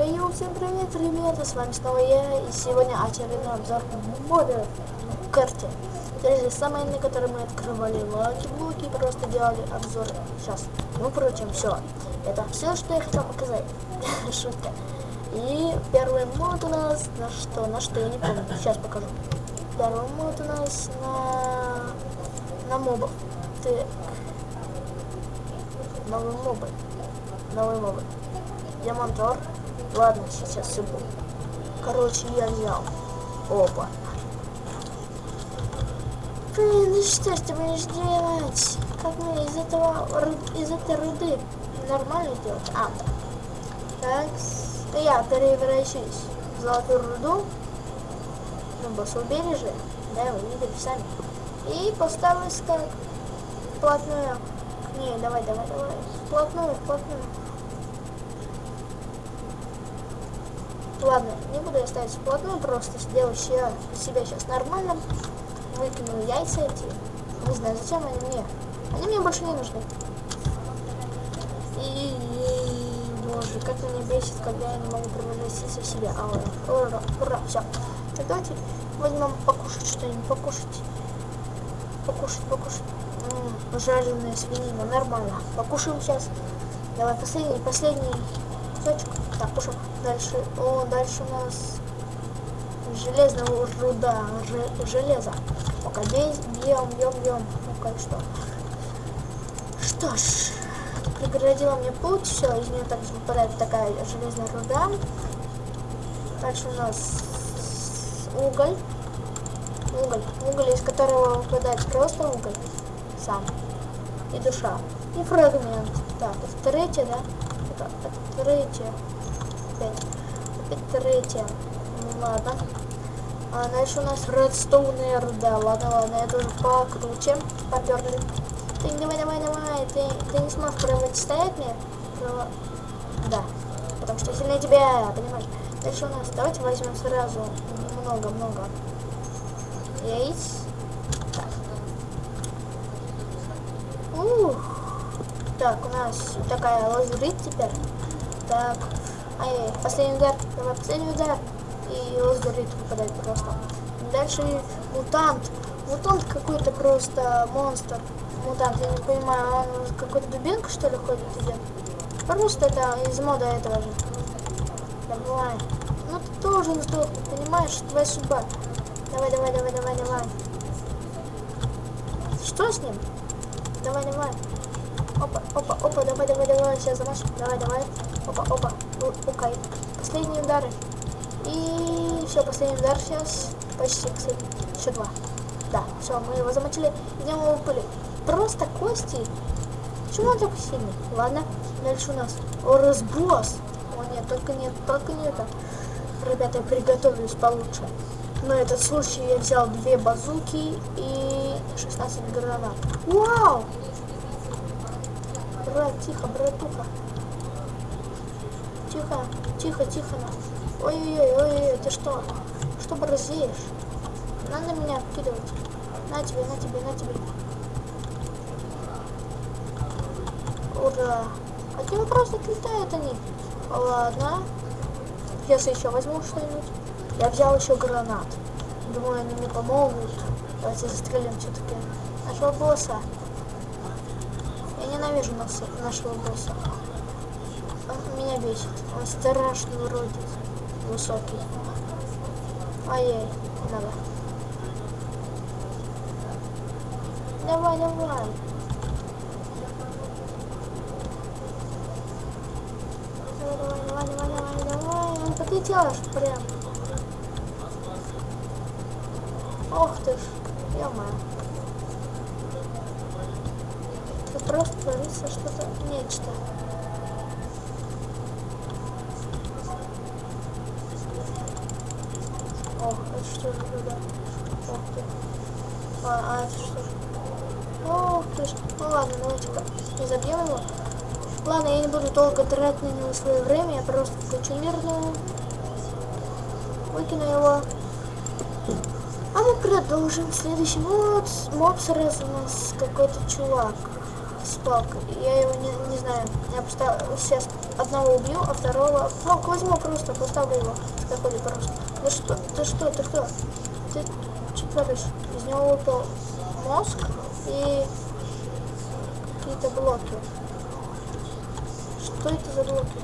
Хей, всем привет, ребята, с вами снова я, и сегодня очередной обзор мода в карте. Это же самые, на которые мы открывали lucky-блоки, просто делали обзоры. Сейчас, ну, впрочем, все. Это все, что я хотел показать. Шутка. И первый мод у нас на что, на что, я не помню, сейчас покажу. Первый мод у нас на, на мобов. Так. Новый мобы. Новый мобы. Диамантор. Ладно, сейчас все будет. Короче, я взял. Опа. Блин, ну что ж ты будешь делать? Как мне из этого из этой руды нормально делать? А, да. Так, я превращусь в золотую руду. Ну, босс убережье. Да, вы видели сами. И поставлюсь как вплотную. Не, давай, давай, давай. Вплотную, вплотную. Ладно, не буду я ставить вплотную, просто сделаю себя, себя сейчас нормально. Выкину яйца эти. Не знаю, зачем они мне. Они мне больше не нужны. И, и боже, как меня бесит, когда я не могу превратиться в себя. А, ура, ура, ура, все. Так давайте возьмем покушать что-нибудь, покушать. Покушать, покушать. -м, жареная свинина, нормально. Покушаем сейчас. Давай, последний, последний кусочек. Так, кушаем. Дальше, о, дальше у нас железного руда, железо. Пока бей, бьем, бьем, бьем. Ну как что. Что ж, преградила мне путь, все, из нее также выпадает такая железная руда. Дальше у нас уголь. Уголь, уголь, из которого выпадает просто уголь сам. И душа. И фрагмент. Так, это третье, да? Это, это третье опять. Третья. Ну ладно. А дальше у нас редстоунная руда. Ладно, ладно, это уже покруче. Поперли. Ты давай, давай, давай. Ты, ты не сможешь противостоять мне? Право... Да. Потому что сильнее тебя, понимаешь? Дальше у нас, давайте возьмем сразу много-много яиц. Так. Ух. Так, у нас такая лазурит теперь. Так, Ай, последний удар. Давай, последний удар. И лазурит выпадает просто. Дальше мутант. Мутант какой-то просто монстр. Мутант, я не понимаю, он какой-то дубинка что ли ходит идет? Просто это из мода этого же. Давай. Ну ты тоже сдохнуть, понимаешь? Твоя судьба. Давай, давай, давай, давай, давай. Что с ним? Давай, давай. Опа, опа, опа, давай, давай, давай, сейчас замашем. Давай, давай. Опа, опа. Окей. Последние удары. И все, последний удар сейчас. Почти, кстати. Еще два. Да, все, мы его замочили. Где мы пыли? Просто кости. Почему он такой сильный? Ладно, дальше у нас. О, разброс. О, нет, только нет, только не это. Ребята, я приготовлюсь получше. На этот случай я взял две базуки и 16 гранат. Вау! Брат, тихо, братуха. Тихо, тихо, тихо. Ой-ой-ой, ой-ой, ты что? Что борзеешь? Надо меня вкидывать. На тебе, на тебе, на тебе. Ура. А тебе просто отлетают они. Ладно. Если еще возьму что-нибудь. Я взял еще гранат. Думаю, они мне помогут. Давайте застрелим все-таки нашего босса. Ненавижу нас, нашего босса меня бесит. Он страшный уродец. Высокий. Ай-яй, надо. Давай, давай. Давай, давай, давай, давай, давай. Он подлетел прям. Ох ты ж, ё-моё. Тут просто творится что-то, нечто. Ох, это что же туда? Ох ты. А, а это что же? Ох ты ж. Ну ладно, давайте-ка не забьем его. Ладно, я не буду долго тратить на него свое время, я просто включу мирную. Выкину его. А мы продолжим. Следующий мод. Моб сразу у нас какой-то чувак с. Я его не, не знаю. Я просто сейчас одного убью, а второго... Ну, возьму просто, поставлю его. Такой просто. Да что, ты что, ты кто? Ты что творишь? Из него выпал мозг и какие-то блоки. Что это за блоки?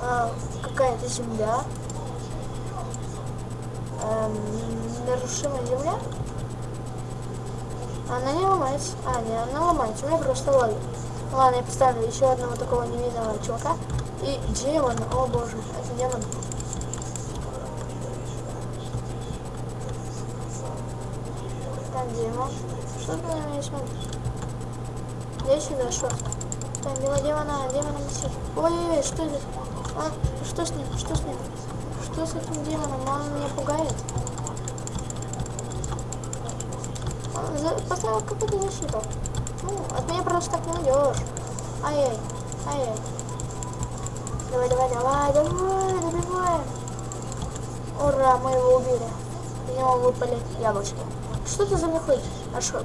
А, какая-то земля. Эм, нарушимая земля? Она не ломается. А, не, она ломается. У меня просто лаги. Ладно, я поставлю еще одного такого невидимого чувака. И демон. О боже, это демон. Там демон. Что ты на меня смотришь? Я сюда шел. Там белого демона, демона несет. Ой-ой-ой, что это? Он, что с ним? Что с ним? Что с этим демоном? Он меня пугает. Поставил какую-то защиту. От меня просто так не уйдешь. Ай-яй, ай-яй. Давай, давай, давай, давай, добиваем. Ура, мы его убили. Из него выпали яблочки. Что ты за мной ходишь? Ашот.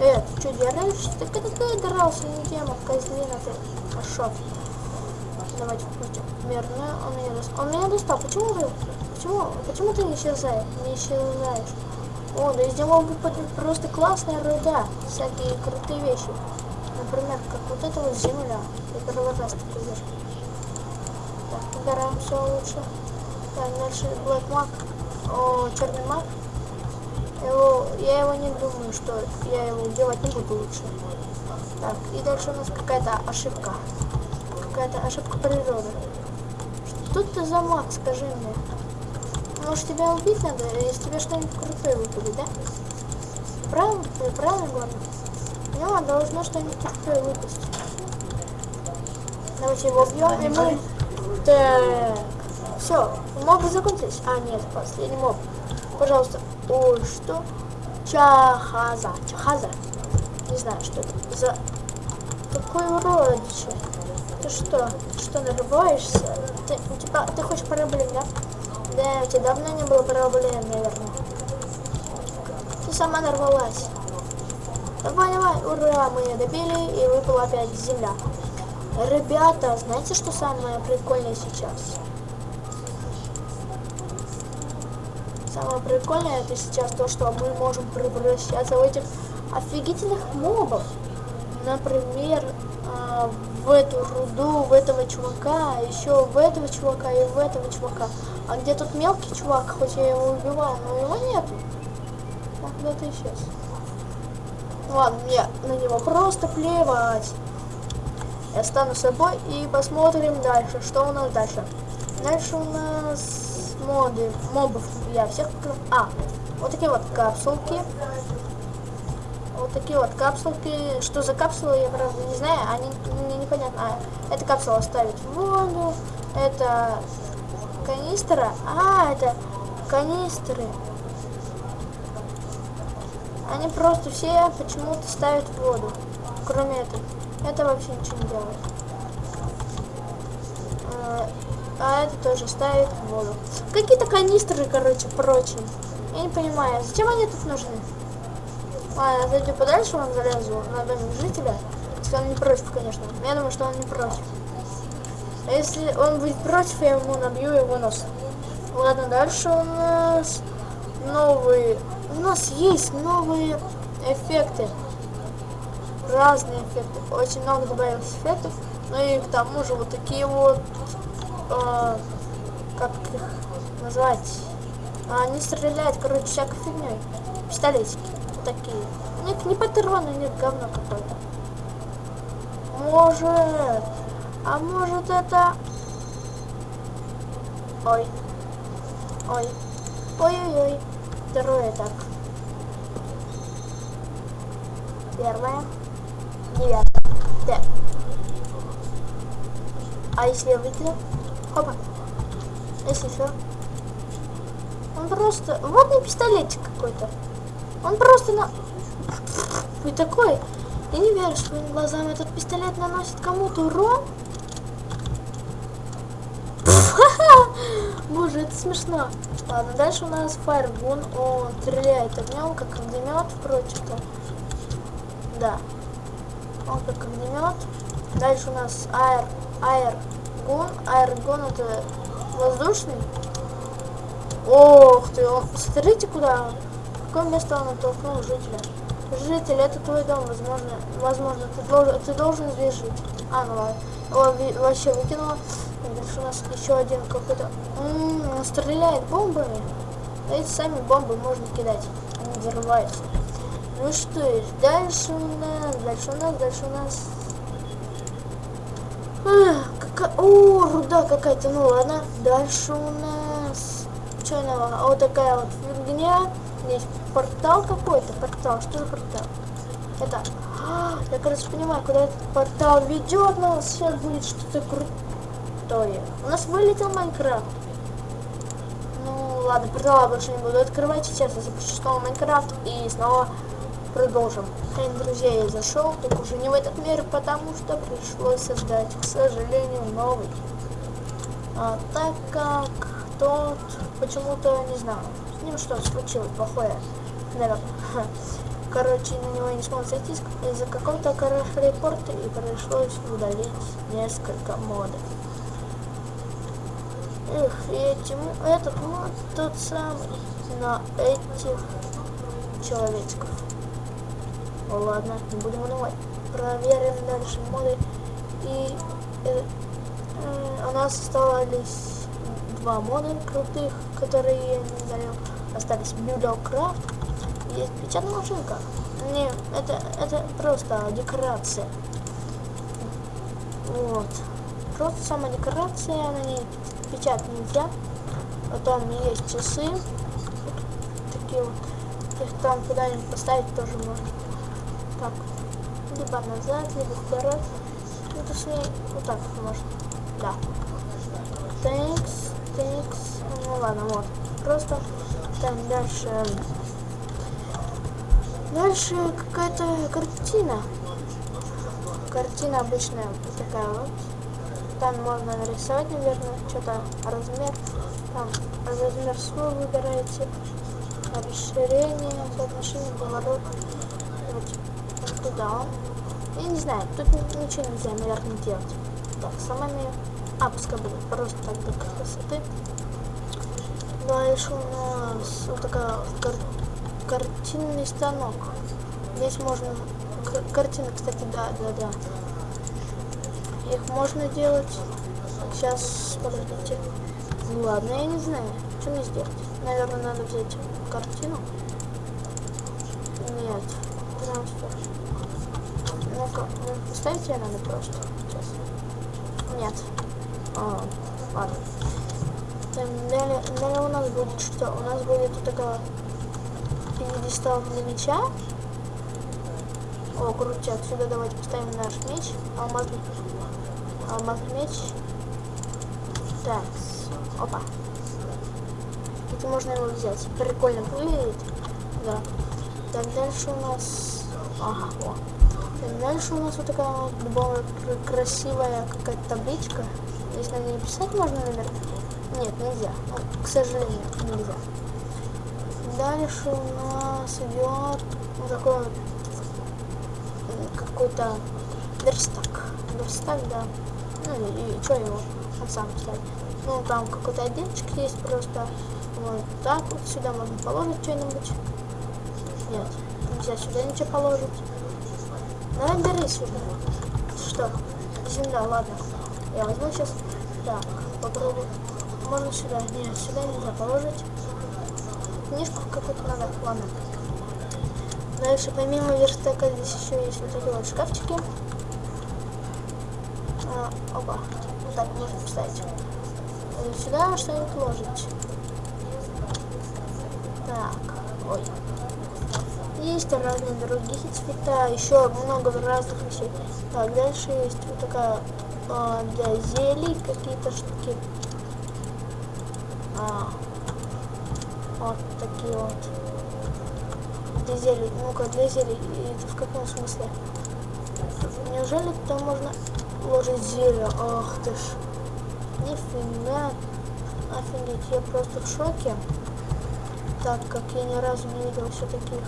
Э, ты что, дергаешься? Так это ты дрался, не тема, козлина ты. Ашот. Давайте включим. Мирно, он меня достал. Он меня достал. Почему ты? Почему? Почему ты не исчезаешь? Не исчезаешь? О, да из него выпадет просто классная руда. Всякие крутые вещи. Например, как вот эта вот земля. Я первый раз такой вижу. Так, убираем все лучше. Так, дальше Black Mag. О, черный маг. Его, я его не думаю, что я его делать не буду лучше. Так, и дальше у нас какая-то ошибка. Какая-то ошибка природы. Что ты за маг, скажи мне? Может тебя убить надо, если тебе что-нибудь крутое выпадет, да? Правильно, правильно говоришь? У него должно что-нибудь крутое выпасть. Давайте его убьем, и мы... Так. Все, мобы закончились. А, нет, последний моб. Пожалуйста. Ой, что? Чахаза. Чахаза. Не знаю, что это за... Какой уродище. Ты что? Что, нарываешься? Ты, тебя, ты хочешь проблем, да? Да, у тебя давно не было проблем, наверное. Ты сама нарвалась. Давай, давай, ура, мы ее добили, и выпала опять земля. Ребята, знаете, что самое прикольное сейчас? Самое прикольное это сейчас то, что мы можем превращаться в этих офигительных мобов. Например, э, в эту руду, в этого чувака, еще в этого чувака и в этого чувака. А где тут мелкий чувак, хоть я его убивал, но его нету. Он куда-то исчез. Ладно, мне на него просто плевать. Я стану собой и посмотрим дальше, что у нас дальше. Дальше у нас моды, мобов я всех. А, вот такие вот капсулки. Вот такие вот капсулки. Что за капсулы, я правда не знаю. Они мне непонятно. А, это капсула ставить в воду. Это канистра. А, это канистры. Они просто все почему-то ставят воду. Кроме этого. Это вообще ничего не делает. Э, а это тоже ставит воду. Какие-то канистры, короче, прочие. Я не понимаю, зачем они тут нужны? Ладно, зайду подальше, он залезу на домик жителя. Если он не против, конечно. Я думаю, что он не против. А если он будет против, я ему набью его нос. Ладно, дальше у нас новые... У нас есть новые эффекты. Разные эффекты. Очень много добавилось эффектов. Ну и к тому же вот такие вот э, как их назвать, а, они стреляют, короче, всякой фигней. Пистолетики такие. Нет, не патроны, нет, говно какое-то. Может, а может это... Ой. Ой. Ой-ой-ой. Второе так. Первое. Девятое. Да. А если я выкину? Опа. Если что. Он просто... Вот не пистолетик какой-то. Он просто на... Вы такой... Я не верю своим глазам. Этот пистолет наносит кому-то урон. Боже, это смешно. Ладно, дальше у нас Firegun. Он стреляет огнем, как огнемет, впрочем-то. Да. Он как огнемет. Дальше у нас Air Аэргон. Аэргон это воздушный. Ох ты, он, смотрите куда, в какое место он оттолкнул жителя. Житель, это твой дом, возможно, возможно, ты должен, ты должен здесь жить. А, ну ладно. Его вообще выкинула. У нас еще один какой-то... Он стреляет бомбами. Эти сами бомбы можно кидать. Они взрываются. Ну что дальше у нас, дальше у нас, дальше у нас... А, какая... О, руда какая-то, ну ладно. Дальше у нас... Что нового? Вот такая вот фигня. Здесь портал какой-то, портал. Что за портал? Это... А, я, кажется, понимаю, куда этот портал ведет нас. Сейчас будет что-то крутое. У нас вылетел Майнкрафт. Ну, ладно, портал больше не буду открывать. Сейчас я запущу снова Майнкрафт и снова продолжим. Хрен, друзья, я зашел, только уже не в этот мир, потому что пришлось создать, к сожалению, новый. А, так как тот почему-то, не знаю, с ним что случилось плохое, наверное. Короче, на него не смог зайти из-за какого-то репорта и пришлось удалить несколько модов. Эх, и этим, этот мод тот самый на этих человечков. Ну ладно, не будем унывать. Проверим дальше моды. И э, э, у нас остались два мода крутых, которые я не удалил. Остались Buildcraft. Есть печатная машинка. Не, это, это просто декорация. Вот. Просто сама декорация, на ней печатать нельзя. Потом есть часы. Такие вот. Их там куда-нибудь поставить тоже можно. Так. Либо назад, либо вперед. Ну, точнее, вот так можно. Да. Тэнкс, тэнкс. Ну ладно, вот. Просто там дальше... Дальше какая-то картина. Картина обычная, такая вот. Там можно нарисовать, наверное, что-то размер. Там размер свой выбираете. Расширение, соотношение, поворот. Вот туда. Я не знаю, тут ничего нельзя, наверное, делать. Так, самыми... А, пускай будет просто так для красоты. Дальше у нас вот такая кар картинный станок. Здесь можно... Картины, кстати, да, да, да. Их можно делать. Сейчас, подождите. Ну ладно, я не знаю, что мне сделать. Наверное, надо взять картину. Нет, трансфер. Ну-ка, ну, поставить ее надо просто. Сейчас. Нет. А, ладно. Далее, далее у нас будет что? У нас будет вот такая пьедестал для меча. О, крутяк. Сюда давайте поставим наш меч. Алмазный алмазный меч. Так, опа. Тут можно его взять. Прикольно выглядит. Да. Так, дальше у нас... Ага, о. Так, дальше у нас вот такая вот красивая какая-то табличка. Здесь на ней писать можно, наверное? Нет, нельзя. Ну, к сожалению, нельзя. Дальше у нас идет такой вот какой-то верстак. Верстак, да. Ну и что его сам ставит. Ну там какой-то отделочек есть просто. Вот так вот сюда можно положить что-нибудь. Нет, нельзя сюда ничего положить. Давай бери сюда. Что? Земля, ладно. Я возьму сейчас. Так, попробую. Можно сюда. Нет, сюда нельзя положить. Книжку какую-то надо. Ладно. Дальше помимо верстака здесь еще есть вот такие вот шкафчики. А, опа. Вот так можно поставить. И сюда что-нибудь ложить. Так. Ой. Есть разные другие цвета, еще много разных вещей. Так, дальше есть вот такая а, для зелий какие-то штуки. А, вот такие вот. Для зелий. Ну-ка, для зелий. Это в каком смысле? Неужели там можно ложить зелье. Ах ты ж. Нифига. Офигеть, я просто в шоке. Так как я ни разу не видел все таких.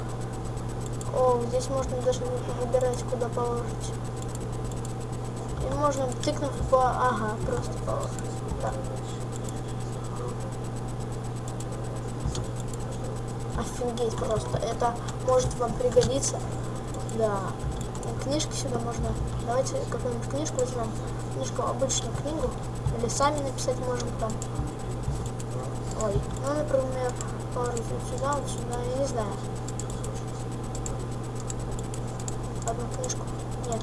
О, здесь можно даже выбирать, куда положить. И можно тыкнув по... Ага, просто положить. Так. Офигеть просто. Это может вам пригодиться. Да. И книжки сюда можно. Давайте какую-нибудь книжку возьмем. Книжку, обычную книгу. Или сами написать можем там. Ой. Ну, например, вот сюда, вот сюда. Я не знаю. Одну книжку. Нет.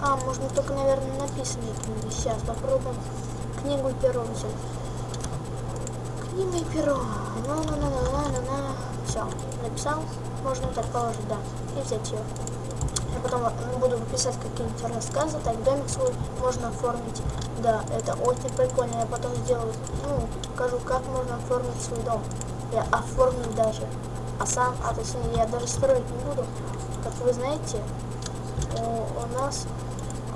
А, можно только, наверное, написанные книги. Сейчас попробуем книгу и перо взять. Книга и перо. на Все, написал. Можно так положить, да. И взять ее. Я потом буду писать какие-нибудь рассказы, так домик свой можно оформить. Да, это очень прикольно. Я потом сделаю, ну, покажу, как можно оформить свой дом. Я оформлю даже. А сам, а точнее, я даже строить не буду. Как вы знаете, у, у нас...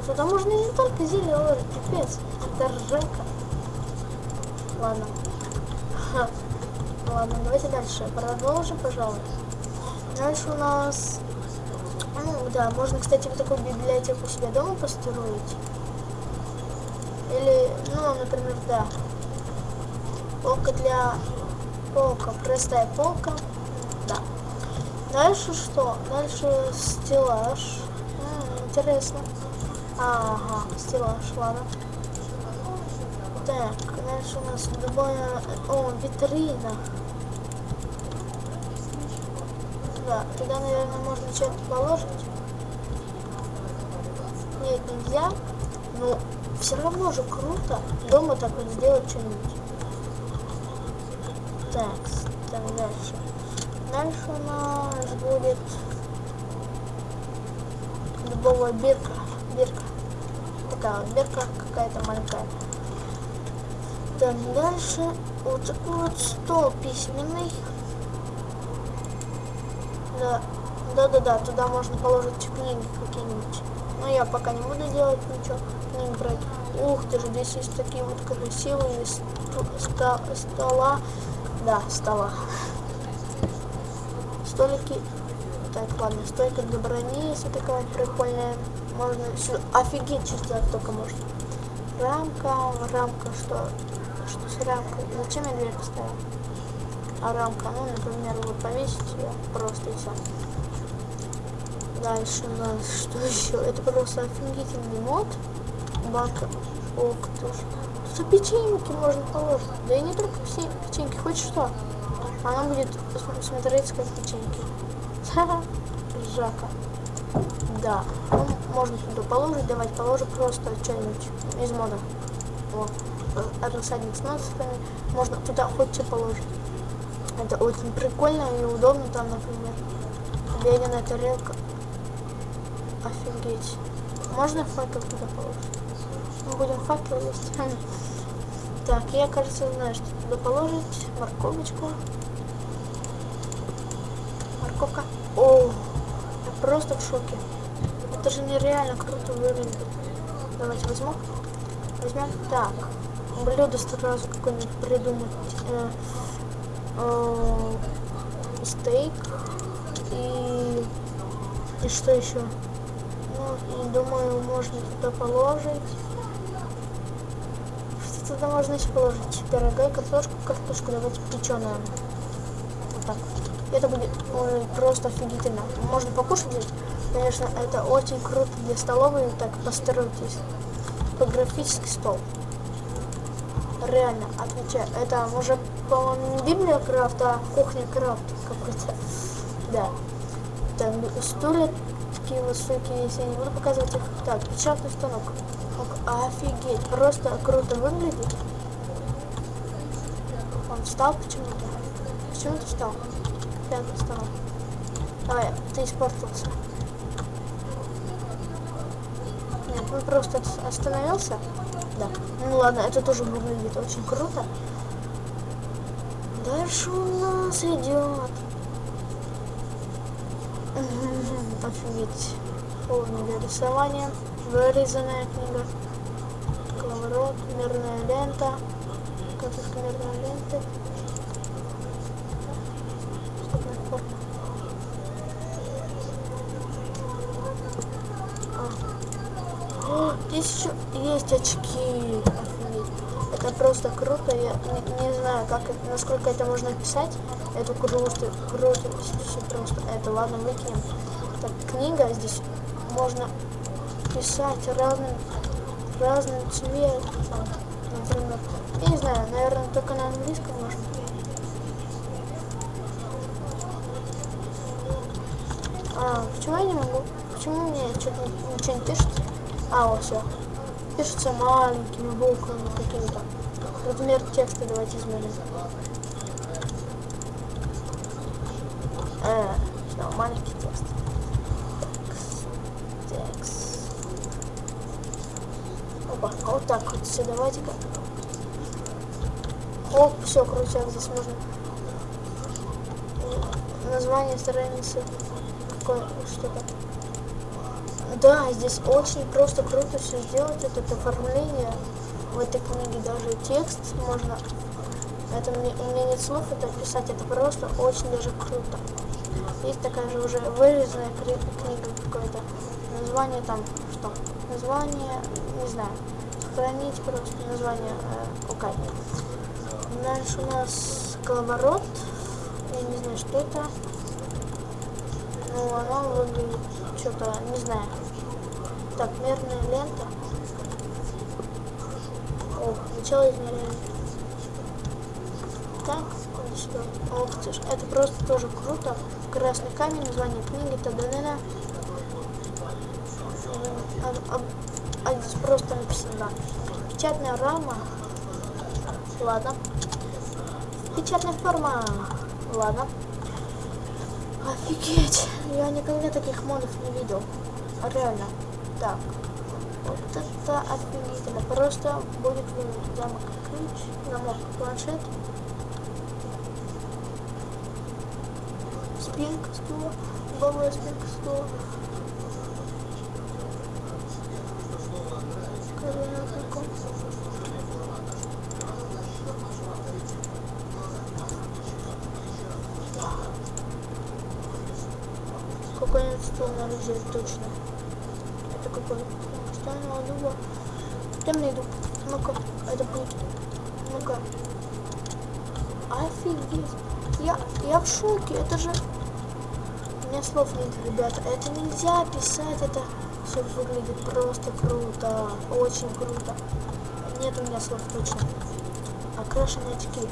Туда можно не только зелье ложить, пипец. Это ржака. Ладно. Ладно, давайте дальше. Продолжим, пожалуй. Дальше у нас... Да, можно, кстати, вот такую библиотеку себе дома построить. Или, ну, например, да. Полка для... Полка, простая полка. Да. Дальше что? Дальше стеллаж. М -м, интересно. Ага, стеллаж, ладно. Так, дальше у нас любая... О, витрина. Да, туда, наверное, можно что-то положить. Нет, нельзя. Но все равно же круто дома так вот сделать что-нибудь. Так, там дальше. Дальше у нас будет дубовая бирка. Бирка. Такая вот бирка какая-то маленькая. Так, дальше вот такой вот стол письменный. Да, да-да-да, туда можно положить книги какие-нибудь. Но я пока не буду делать ничего, книг брать. Ух ты же, здесь есть такие вот красивые ст стола. Да, стола. Столики. Так, ладно, стойка для брони, если такая прикольная. Можно сюда. Офигеть, что только можно. Рамка, рамка, что? Что с рамкой? Зачем я дверь поставил? А рамка, ну, например, вот повесить ее просто и все. Дальше у нас что еще? Это просто офигительный мод. Банка. Ж. Тут печеньки можно положить. Да и не только все печеньки, хоть что. Она будет смотреть как печеньки. Жака. Да. Ну, можно туда положить, давать положим просто что-нибудь из мода. Вот рассадник с монстрами. Можно туда хоть что положить. Это очень прикольно и удобно там, например. Глядя тарелка. Офигеть. Можно факел туда положить? Мы будем факел есть. Так, я, кажется, знаю, что туда положить. Морковочку. Морковка. О, я просто в шоке. Это же нереально круто выглядит. Давайте возьму. Возьмем. Так блюдо сразу какое-нибудь придумать. Э, э, стейк и, и что еще? Думаю, можно туда положить. Что туда можно еще положить? Пирога картошку, картошку давайте печеную. Вот так. Это будет ой, просто офигительно. Можно покушать здесь. Конечно, это очень круто для столовой. Так, постройтесь. Графический стол реально отвечаю. Это уже, по-моему, не Библия Крафт, а Кухня Крафт какой-то. Да. Там стулья такие высокие, если я не буду показывать их. Так, печатный станок. Офигеть, просто круто выглядит. Он встал почему-то. Почему ты встал? Пятый станок. Давай, ты испортился. Нет, он просто остановился да. Ну ладно, это тоже выглядит очень круто. Дальше у нас идет. Офигеть. Полное для рисования. Вырезанная книга. Коловорот, мирная лента. Катушка мирной ленты. есть очки. Офигеть. Это просто круто. Я не, не знаю, как, насколько это можно описать. Это круто, круто. Все просто. Это ладно, выкинем. Так, книга здесь можно писать разным, разным цветом. Например, я не знаю, наверное, только на английском можно. А, почему я не могу? Почему мне что-то ничего не пишется? А, вот все. Пишется маленькими буквами какими-то. Размер текста давайте измерим. Э, все, маленький текст. Текст. Текст. Опа, а вот так вот все, давайте-ка. Оп, все, крутяк, здесь можно название страницы какое что-то. Да, здесь очень просто круто все сделать, это оформление в этой книге, даже текст можно, это мне, у меня нет слов это описать, это просто очень даже круто. Есть такая же уже вырезанная книга какое-то, название там, что? Название, не знаю, сохранить просто название, э. Дальше у нас коловорот, я не знаю, что это. Ну, оно выглядит что-то, не знаю. Так, мерная лента. О, начало измерения. Так, сюда. Ох ты ж, это просто тоже круто. Красный камень, название книги, та-да-да-да. А, а- а здесь просто написано. Печатная рама. Ладно. Печатная форма. Ладно. Офигеть! Я никогда таких модов не видел. А Реально. Так. Вот это офигительно. Просто будет замок ключ, замок планшет. Спинка стула. Голая спинка стула. Колено такое. Какой-нибудь стул на лежит точно. Это какой? Стального дуба. Темный дуб. Ну-ка, это будет. Ну-ка. Офигеть. Я, я в шоке. Это же... У меня слов нет, ребята. Это нельзя писать. Это все выглядит просто круто. Очень круто. Нет у меня слов точно. Окрашенные очки.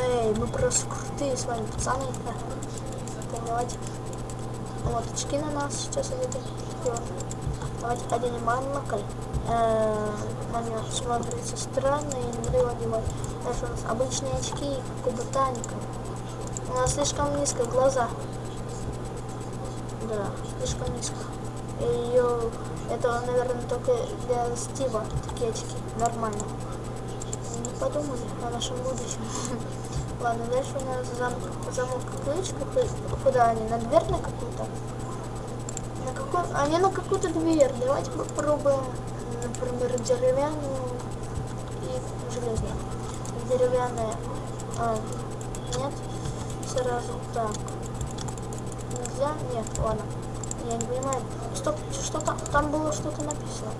Эй, мы просто крутые с вами, пацаны. Давайте. Вот очки на нас сейчас одеты. Давайте оденем монокль. Э, него смотрится странно и не его одевать. Нас обычные очки, как у ботаника. У нас слишком низко глаза. Да, слишком низко. И ее... Это, наверное, только для Стива такие очки. Нормально. Не подумали о нашем будущем. Ладно, дальше у нас замок, замок ключ. какой- Куда они? На дверь на какую-то? На какую? Не на какую-то дверь. Давайте попробуем, например, деревянную. Деревянная. А, нет. Сразу так. Нельзя? Нет, ладно. Я не понимаю. Стоп, что там? Там было что-то написано.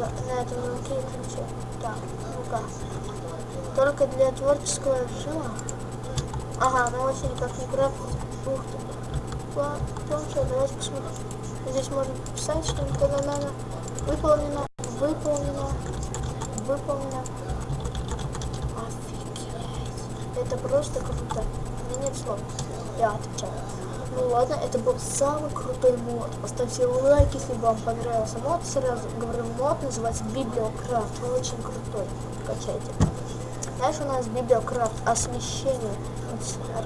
На, на этом замке и ключе. Так, ну-ка. Только для творческого режима. Ага, ну вообще никак не крафтить. Ух ты. Пла- Планшет, давайте посмотрим. Здесь можно писать, что когда надо. Выполнено, выполнено, выполнено. Это просто круто. У меня нет слов. Я отвечаю. Ну ладно, это был самый крутой мод. Поставьте лайк, если вам понравился мод. Сразу говорю, мод называется Библиокрафт. Очень крутой. Качайте. Дальше у нас Библиокрафт освещение.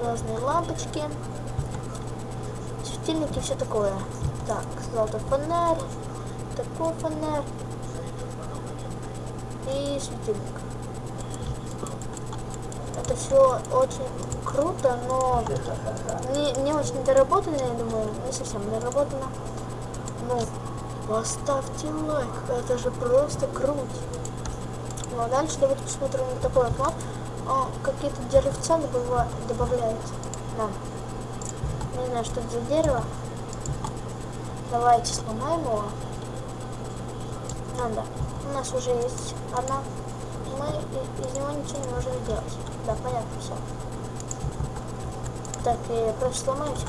Разные лампочки, светильники все такое. Так, золотой фонарь, такой фонарь и светильник. Это все очень круто, но не, не очень доработано, я думаю, не совсем доработано. Ну, поставьте лайк, это же просто круто. Ну а дальше давайте посмотрим на такой вот мод. О, какие-то деревца добавляют нам. Не знаю, что это за дерево. Давайте сломаем его. А, да. У нас уже есть одна. Мы из него ничего не можем сделать. Да, понятно, все. Так, я просто сломаюсь.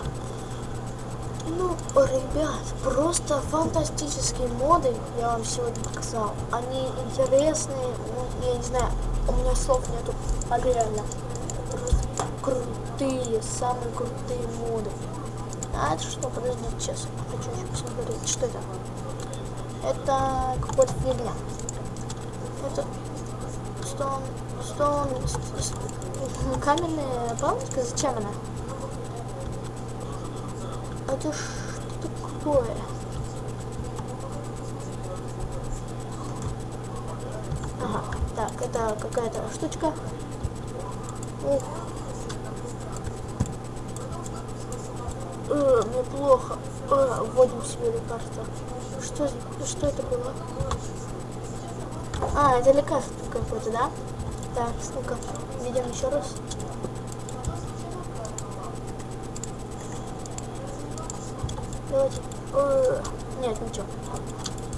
Ну, ребят, просто фантастические моды я вам сегодня показал. Они интересные, ну, я не знаю, у меня слов нету, а реально. Крутые, самые крутые моды. А это что? Подожди, сейчас хочу еще посмотреть. Что это? Это какая-то фигня. Это стон, стон, каменная палочка. Зачем она? Это что такое? Ага, так, это какая-то штучка. Ух. Э, мне плохо. Э, вводим себе лекарство. Что, что это было? А, это лекарство какое-то, да? Так, ну-ка, видим еще раз. Давайте. Э, нет, ничего.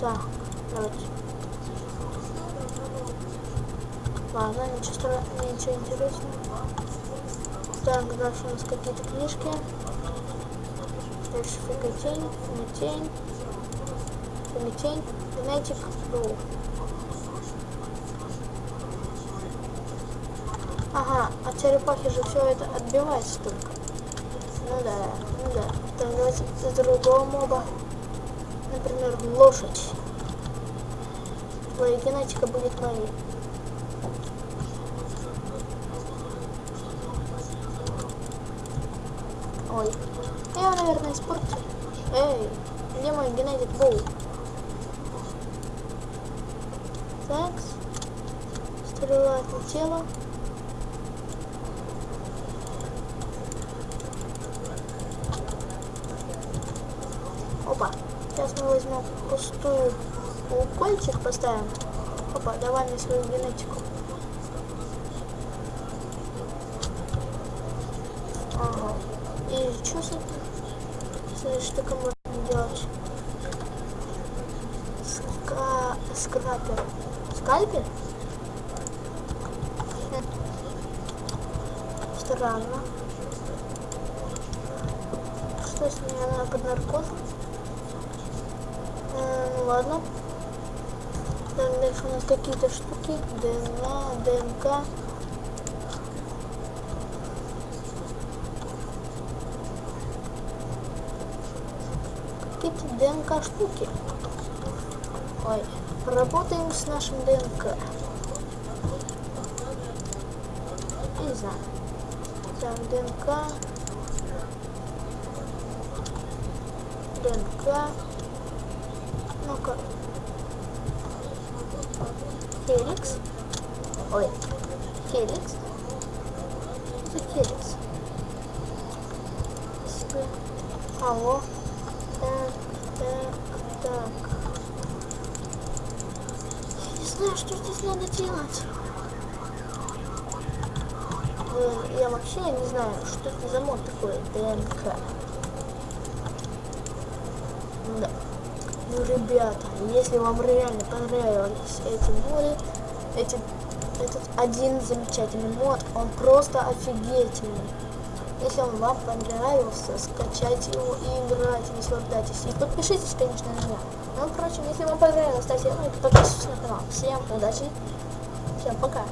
Так, давайте. Ладно, ничего, страшного, ничего интересного. Так, дальше у нас какие-то книжки. Дальше фиготень, метень, метень, генетик, ру. Ага, от черепахи же все это отбивается только. Ну да, ну да. Так, давайте другого моба. Например, лошадь. Твоя генетика будет моей. Ой. Я, наверное, испортил. Эй, где мой генетик был? Так. Стрела отлетела. Опа. Сейчас мы возьмем пустую укольчик поставим. Опа, давай мне свою генетику. Ага. И что с этим? С штукой можно делать? Ска... Скрапер. Скальпель? Хм. Странно. Что с ней? Она под наркозом? Э, ну ладно. Дальше у нас какие-то штуки. ДНА, ДНК. Какие-то ДНК штуки. Ой, поработаем с нашим ДНК. Не знаю. Так, ДНК. ДНК. Ну-ка. Феликс. Ой. Феликс. Это Феликс. Алло. Так, так, так. Я не знаю, что здесь надо делать. Э, Я вообще не знаю, что это за мод такой. ДНК. Да. Ну, ребята, если вам реально понравились эти моды, эти, этот один замечательный мод, он просто офигительный. Если он вам понравился, скачайте его и играйте, наслаждайтесь. И подпишитесь, конечно, на меня. Ну, впрочем, если вам понравилось, ставьте лайк, подписывайтесь на канал. Всем удачи, всем пока.